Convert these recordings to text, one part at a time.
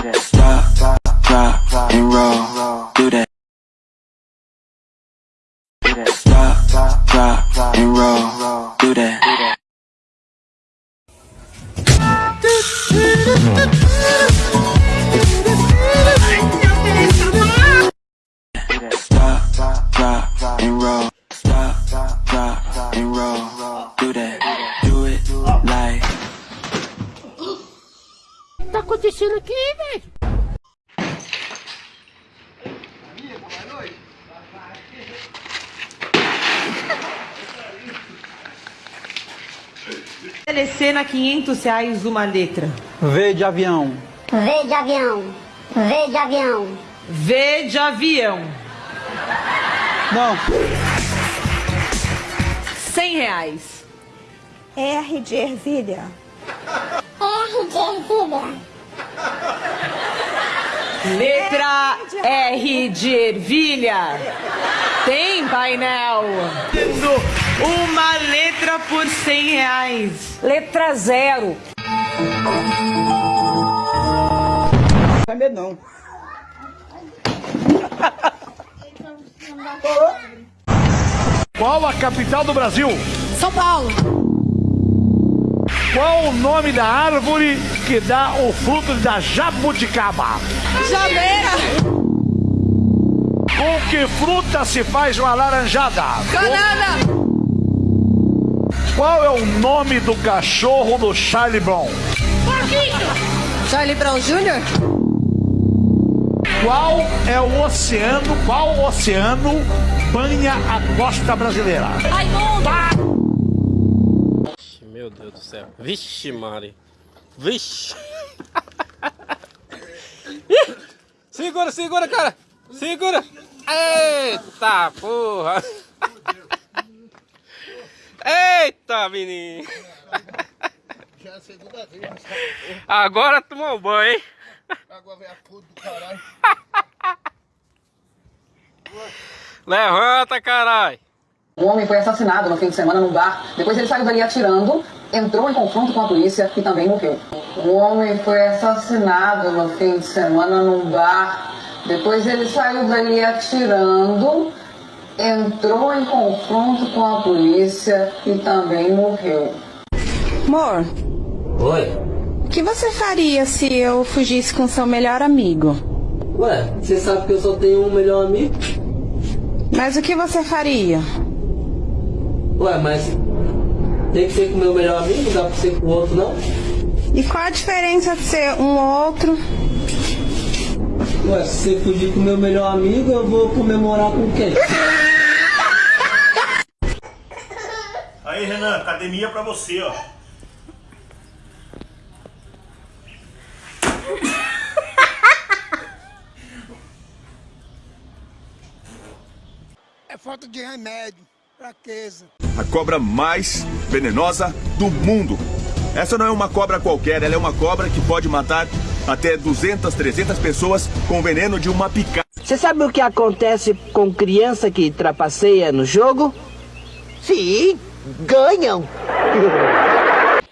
Drop, drop, and roll. Do that. Acontecendo aqui, velho? Telecena 500 reais uma letra. V de avião. V de avião. V de avião. V de avião. Não. 100 reais. R de ervilha. R de ervilha. Letra R de ervilha. Tem painel. Uma letra por 100 reais. Letra zero. Saber não. Qual a capital do Brasil? São Paulo. Qual o nome da árvore que dá o fruto da jabuticaba? Janeira. Com que fruta se faz uma laranjada? Banana. Qual é o nome do cachorro do Charlie Brown? Charlie Brown Jr. Qual é o oceano, qual oceano banha a costa brasileira? Vixe, Meu Deus do céu. Vixe, Mari. Vixe. Segura, segura, cara. Segura. Eita, porra. Eita, menino. Agora tomou banho, hein? Levanta, caralho. Um homem foi assassinado no fim de semana num bar. Depois ele saiu dali atirando, entrou em confronto com a polícia e também morreu. Um homem foi assassinado no fim de semana num bar. Depois ele saiu dali atirando, entrou em confronto com a polícia e também morreu. Amor, Oi? o que você faria se eu fugisse com seu melhor amigo? Ué, você sabe que eu só tenho um melhor amigo? Mas o que você faria? Ué, mas tem que ser com o meu melhor amigo, não dá pra ser com o outro não? E qual a diferença de ser um outro? Ué, se você fugir com o meu melhor amigo, eu vou comemorar com quem? Aí, Renan, academia pra você, ó. É falta de remédio, fraqueza. A cobra mais venenosa do mundo. Essa não é uma cobra qualquer, ela é uma cobra que pode matar até 200, 300 pessoas com veneno de uma picada. Você sabe o que acontece com criança que trapaceia no jogo? Sim, ganham.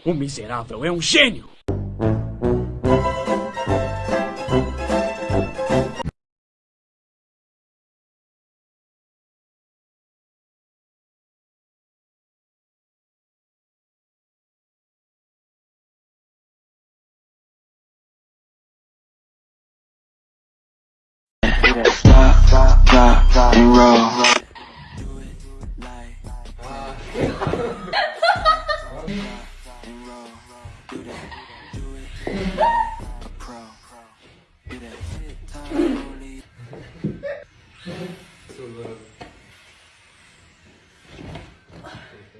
O miserável é um gênio!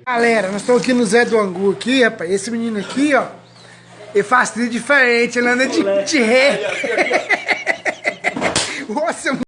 Galera, nós estamos aqui no Zé do Angu aqui, rapaz. Esse menino aqui, ó, ele faz diferente, ele anda de, de ré negócio é